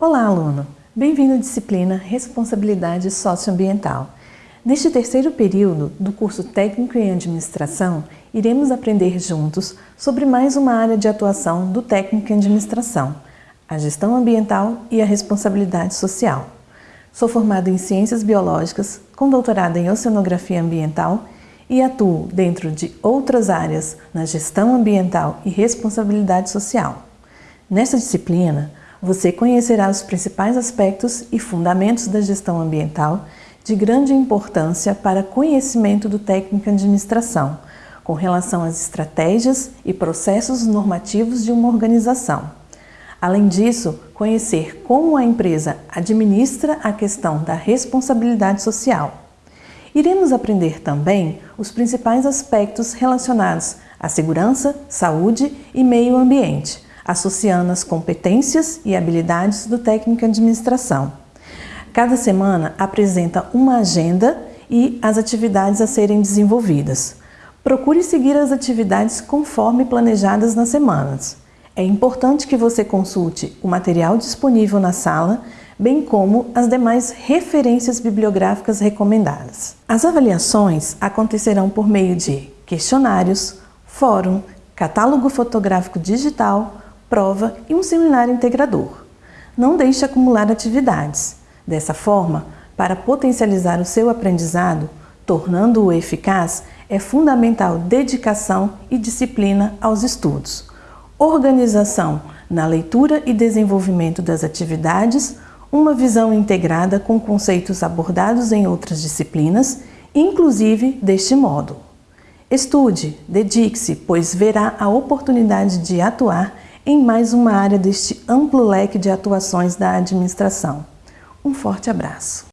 Olá, aluno! Bem-vindo à disciplina Responsabilidade Socioambiental. Neste terceiro período do curso Técnico em Administração, iremos aprender juntos sobre mais uma área de atuação do técnico em administração, a gestão ambiental e a responsabilidade social. Sou formado em Ciências Biológicas, com doutorado em Oceanografia Ambiental e atuo dentro de outras áreas na gestão ambiental e responsabilidade social. Nesta disciplina, você conhecerá os principais aspectos e fundamentos da gestão ambiental de grande importância para conhecimento do técnico em administração, com relação às estratégias e processos normativos de uma organização. Além disso, conhecer como a empresa administra a questão da responsabilidade social. Iremos aprender também os principais aspectos relacionados à segurança, saúde e meio ambiente, associando as competências e habilidades do técnico em administração. Cada semana apresenta uma agenda e as atividades a serem desenvolvidas. Procure seguir as atividades conforme planejadas nas semanas. É importante que você consulte o material disponível na sala, bem como as demais referências bibliográficas recomendadas. As avaliações acontecerão por meio de questionários, fórum, catálogo fotográfico digital, prova e um seminário integrador. Não deixe acumular atividades. Dessa forma, para potencializar o seu aprendizado, tornando-o eficaz, é fundamental dedicação e disciplina aos estudos. Organização na leitura e desenvolvimento das atividades, uma visão integrada com conceitos abordados em outras disciplinas, inclusive deste módulo. Estude, dedique-se, pois verá a oportunidade de atuar em mais uma área deste amplo leque de atuações da administração. Um forte abraço!